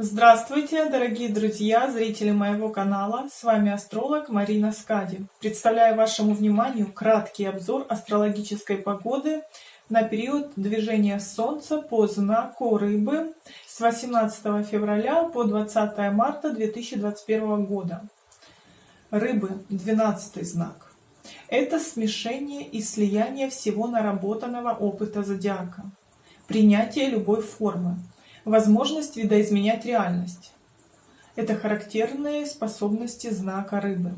Здравствуйте, дорогие друзья, зрители моего канала. С вами астролог Марина Скади. Представляю вашему вниманию краткий обзор астрологической погоды на период движения Солнца по знаку Рыбы с 18 февраля по 20 марта 2021 года. Рыбы, 12 знак. Это смешение и слияние всего наработанного опыта зодиака. Принятие любой формы возможность видоизменять реальность. Это характерные способности знака рыбы.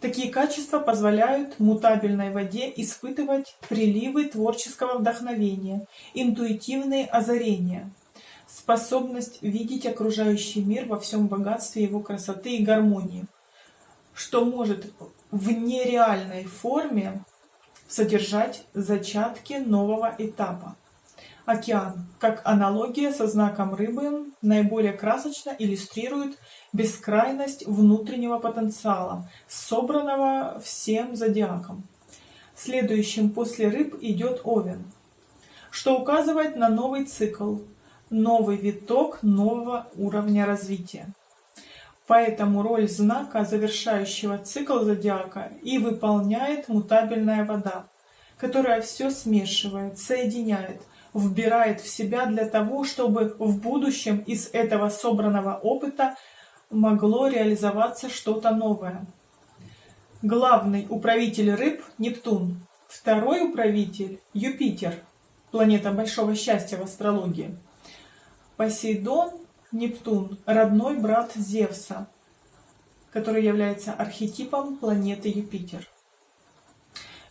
Такие качества позволяют мутабельной воде испытывать приливы творческого вдохновения, интуитивные озарения, способность видеть окружающий мир во всем богатстве его красоты и гармонии, что может в нереальной форме содержать зачатки нового этапа. Океан, как аналогия со знаком рыбы, наиболее красочно иллюстрирует бескрайность внутреннего потенциала, собранного всем зодиаком. Следующим после рыб идет Овен, что указывает на новый цикл, новый виток нового уровня развития. Поэтому роль знака, завершающего цикл зодиака, и выполняет мутабельная вода, которая все смешивает, соединяет, вбирает в себя для того, чтобы в будущем из этого собранного опыта могло реализоваться что-то новое. Главный управитель рыб – Нептун, второй управитель – Юпитер, планета большого счастья в астрологии. Посейдон, Нептун – родной брат Зевса, который является архетипом планеты Юпитер.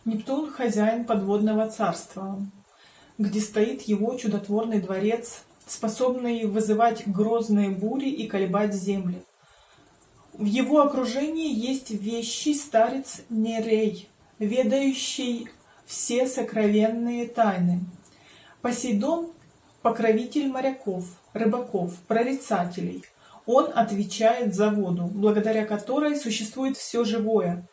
Нептун – хозяин подводного царства, где стоит его чудотворный дворец, способный вызывать грозные бури и колебать земли. В его окружении есть вещий старец Нерей, ведающий все сокровенные тайны. Посейдон – покровитель моряков, рыбаков, прорицателей. Он отвечает за воду, благодаря которой существует все живое.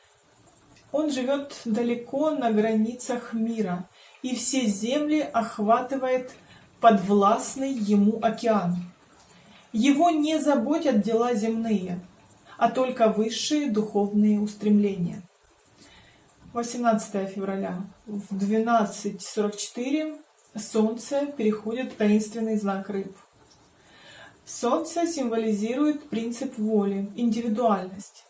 Он живет далеко на границах мира, и все земли охватывает подвластный ему океан. Его не заботят дела земные, а только высшие духовные устремления. 18 февраля в 12.44 Солнце переходит в таинственный знак рыб. Солнце символизирует принцип воли, индивидуальность,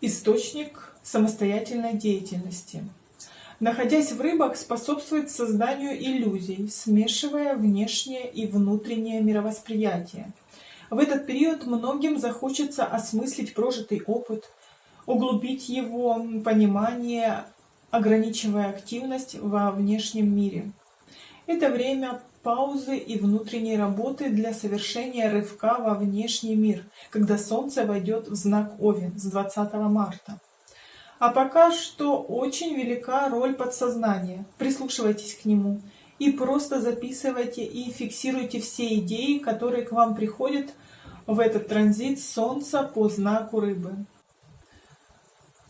источник самостоятельной деятельности – находясь в рыбах, способствует созданию иллюзий, смешивая внешнее и внутреннее мировосприятие. В этот период многим захочется осмыслить прожитый опыт, углубить его понимание, ограничивая активность во внешнем мире. Это время паузы и внутренней работы для совершения рывка во внешний мир, когда Солнце войдет в знак Овен с 20 марта. А пока что очень велика роль подсознания. Прислушивайтесь к нему и просто записывайте и фиксируйте все идеи, которые к вам приходят в этот транзит Солнца по знаку Рыбы.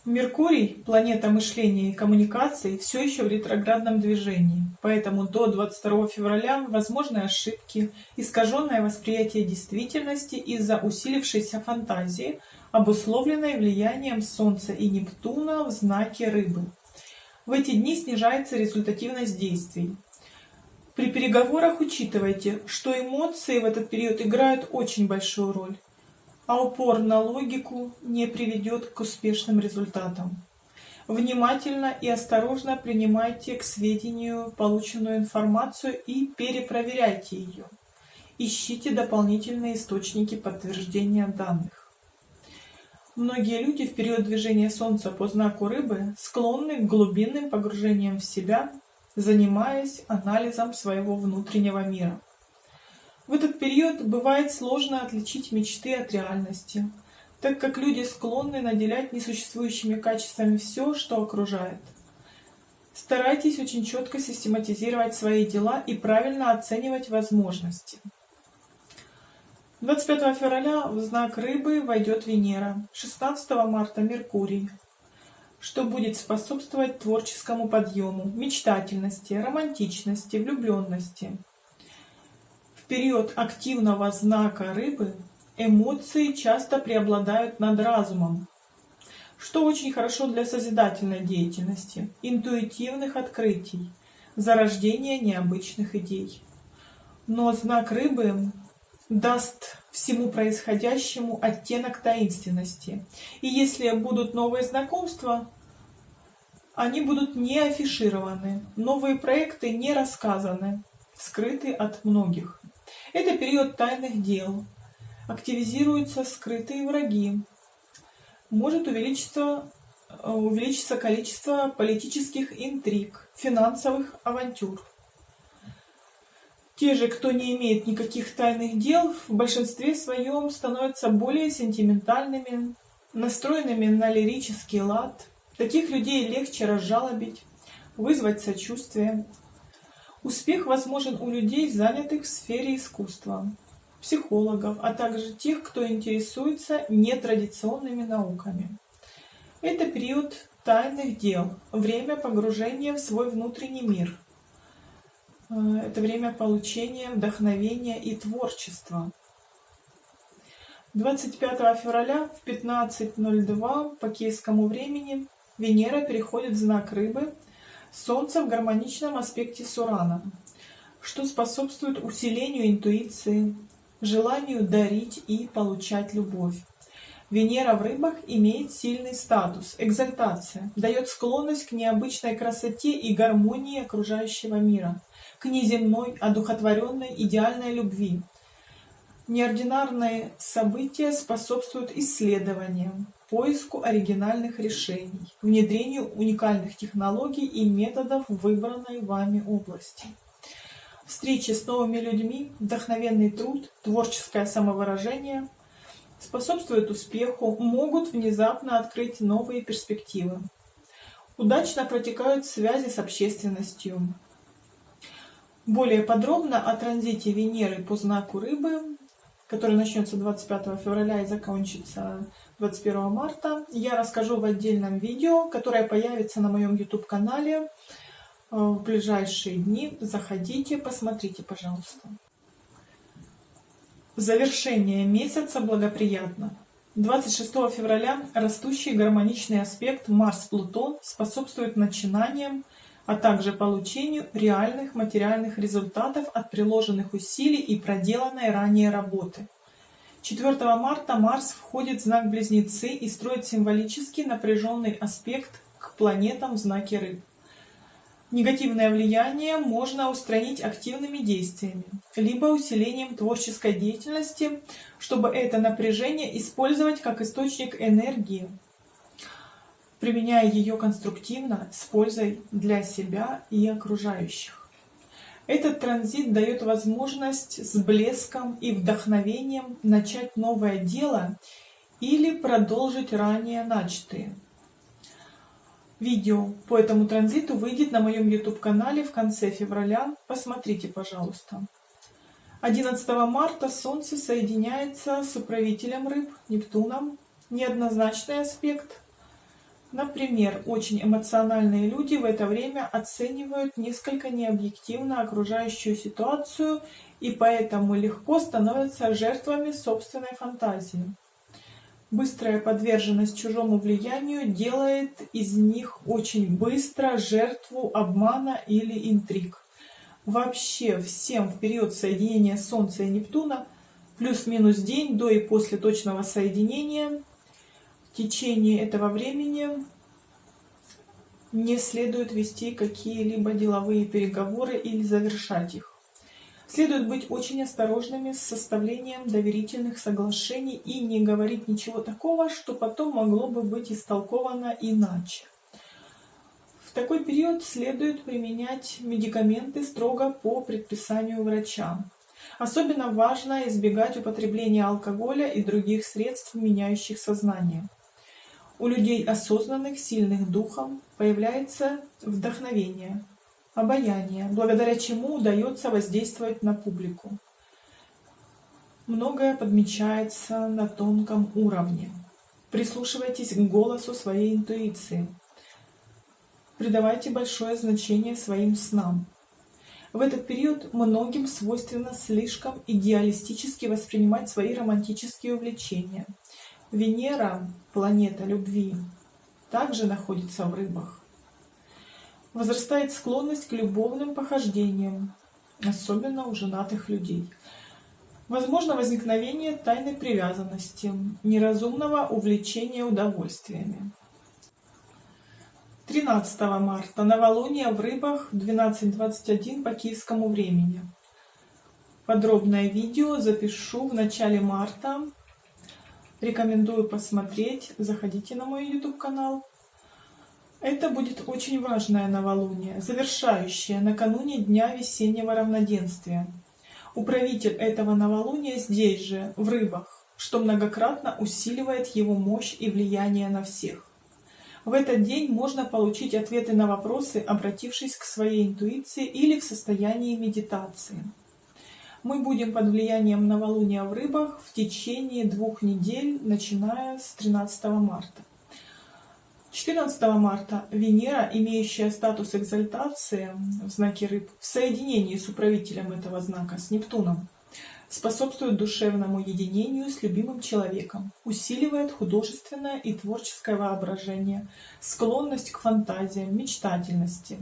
Меркурий, планета мышления и коммуникаций, все еще в ретроградном движении, поэтому до 22 февраля возможны ошибки, искаженное восприятие действительности из-за усилившейся фантазии, обусловленной влиянием Солнца и Нептуна в знаке Рыбы. В эти дни снижается результативность действий. При переговорах учитывайте, что эмоции в этот период играют очень большую роль, а упор на логику не приведет к успешным результатам. Внимательно и осторожно принимайте к сведению полученную информацию и перепроверяйте ее. Ищите дополнительные источники подтверждения данных. Многие люди в период движения Солнца по знаку Рыбы склонны к глубинным погружениям в себя, занимаясь анализом своего внутреннего мира. В этот период бывает сложно отличить мечты от реальности, так как люди склонны наделять несуществующими качествами все, что окружает. Старайтесь очень четко систематизировать свои дела и правильно оценивать возможности. 25 февраля в знак Рыбы войдет Венера, 16 марта Меркурий, что будет способствовать творческому подъему, мечтательности, романтичности, влюбленности. Период активного знака рыбы эмоции часто преобладают над разумом, что очень хорошо для созидательной деятельности, интуитивных открытий, зарождения необычных идей. Но знак рыбы даст всему происходящему оттенок таинственности. И если будут новые знакомства, они будут не афишированы, новые проекты не рассказаны, скрыты от многих. Это период тайных дел, активизируются скрытые враги, может увеличиться, увеличиться количество политических интриг, финансовых авантюр. Те же, кто не имеет никаких тайных дел, в большинстве своем становятся более сентиментальными, настроенными на лирический лад. Таких людей легче разжалобить, вызвать сочувствие. Успех возможен у людей, занятых в сфере искусства, психологов, а также тех, кто интересуется нетрадиционными науками. Это период тайных дел, время погружения в свой внутренний мир – Э, это время получения вдохновения и творчества. 25 февраля в 15.02 по киевскому времени Венера переходит в знак Рыбы, Солнце в гармоничном аспекте с Ураном, что способствует усилению интуиции, желанию дарить и получать любовь. Венера в рыбах имеет сильный статус, экзальтация, дает склонность к необычной красоте и гармонии окружающего мира к неземной, одухотворенной, идеальной любви. Неординарные события способствуют исследованиям, поиску оригинальных решений, внедрению уникальных технологий и методов в выбранной вами области. Встречи с новыми людьми, вдохновенный труд, творческое самовыражение способствуют успеху, могут внезапно открыть новые перспективы. Удачно протекают связи с общественностью, более подробно о транзите Венеры по знаку Рыбы, который начнется 25 февраля и закончится 21 марта, я расскажу в отдельном видео, которое появится на моем YouTube-канале э, в ближайшие дни. Заходите, посмотрите, пожалуйста. Завершение месяца благоприятно. 26 февраля растущий гармоничный аспект Марс-Плутон способствует начинаниям, а также получению реальных материальных результатов от приложенных усилий и проделанной ранее работы. 4 марта Марс входит в знак Близнецы и строит символический напряженный аспект к планетам в знаке Рыб. Негативное влияние можно устранить активными действиями, либо усилением творческой деятельности, чтобы это напряжение использовать как источник энергии, применяя ее конструктивно с пользой для себя и окружающих. Этот транзит дает возможность с блеском и вдохновением начать новое дело или продолжить ранее начатые. Видео по этому транзиту выйдет на моем YouTube-канале в конце февраля. Посмотрите, пожалуйста. 11 марта Солнце соединяется с управителем рыб Нептуном. Неоднозначный аспект – Например, очень эмоциональные люди в это время оценивают несколько необъективно окружающую ситуацию и поэтому легко становятся жертвами собственной фантазии. Быстрая подверженность чужому влиянию делает из них очень быстро жертву обмана или интриг. Вообще всем в период соединения Солнца и Нептуна плюс-минус день до и после точного соединения течение этого времени не следует вести какие-либо деловые переговоры или завершать их. Следует быть очень осторожными с составлением доверительных соглашений и не говорить ничего такого, что потом могло бы быть истолковано иначе. В такой период следует применять медикаменты строго по предписанию врача. Особенно важно избегать употребления алкоголя и других средств, меняющих сознание. У людей осознанных, сильных духом появляется вдохновение, обаяние, благодаря чему удается воздействовать на публику. Многое подмечается на тонком уровне. Прислушивайтесь к голосу своей интуиции. Придавайте большое значение своим снам. В этот период многим свойственно слишком идеалистически воспринимать свои романтические увлечения. Венера, планета любви, также находится в рыбах. Возрастает склонность к любовным похождениям, особенно у женатых людей. Возможно возникновение тайной привязанности, неразумного увлечения удовольствиями. 13 марта. Новолуние в рыбах 12.21 по киевскому времени. Подробное видео запишу в начале марта. Рекомендую посмотреть. Заходите на мой YouTube канал. Это будет очень важное новолуние, завершающее накануне Дня весеннего равноденствия. Управитель этого новолуния здесь же, в рыбах, что многократно усиливает его мощь и влияние на всех. В этот день можно получить ответы на вопросы, обратившись к своей интуиции или в состоянии медитации. Мы будем под влиянием новолуния в рыбах в течение двух недель, начиная с 13 марта. 14 марта Венера, имеющая статус экзальтации в знаке рыб, в соединении с управителем этого знака, с Нептуном, способствует душевному единению с любимым человеком, усиливает художественное и творческое воображение, склонность к фантазиям, мечтательности.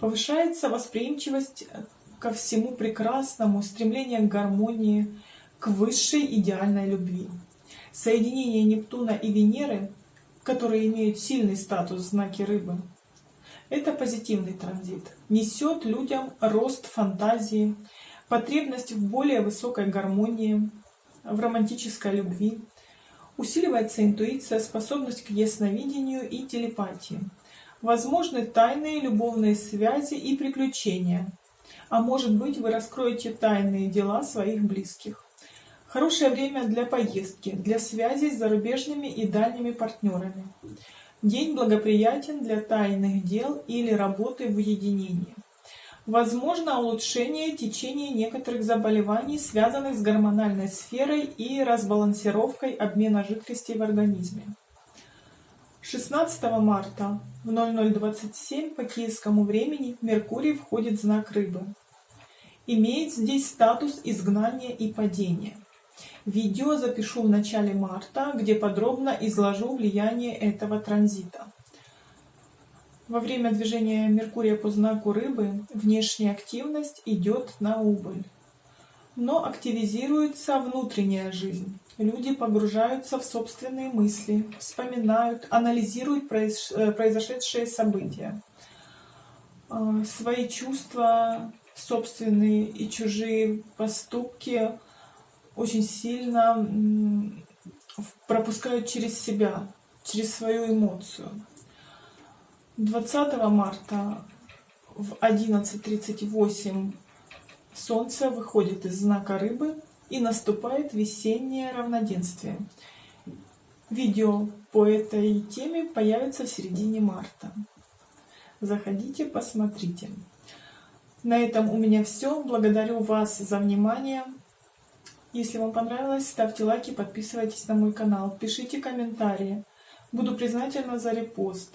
Повышается восприимчивость ко всему прекрасному, стремление к гармонии, к высшей идеальной любви. Соединение Нептуна и Венеры, которые имеют сильный статус знаки рыбы, это позитивный транзит, несет людям рост фантазии, потребность в более высокой гармонии, в романтической любви, усиливается интуиция, способность к ясновидению и телепатии. Возможны тайные любовные связи и приключения. А может быть, вы раскроете тайные дела своих близких. Хорошее время для поездки, для связи с зарубежными и дальними партнерами. День благоприятен для тайных дел или работы в уединении. Возможно улучшение течения некоторых заболеваний, связанных с гормональной сферой и разбалансировкой обмена жидкостей в организме. 16 марта в 0027 по киевскому времени Меркурий входит в знак Рыбы. Имеет здесь статус изгнания и падения. Видео запишу в начале марта, где подробно изложу влияние этого транзита. Во время движения Меркурия по знаку Рыбы внешняя активность идет на убыль. Но активизируется внутренняя жизнь. Люди погружаются в собственные мысли, вспоминают, анализируют э, произошедшие события. А, свои чувства, собственные и чужие поступки очень сильно пропускают через себя, через свою эмоцию. 20 марта в 11.38 Солнце выходит из знака Рыбы и наступает весеннее равноденствие. Видео по этой теме появится в середине марта. Заходите, посмотрите. На этом у меня все. Благодарю вас за внимание. Если вам понравилось, ставьте лайки, подписывайтесь на мой канал, пишите комментарии. Буду признательна за репост.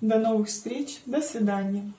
До новых встреч, до свидания.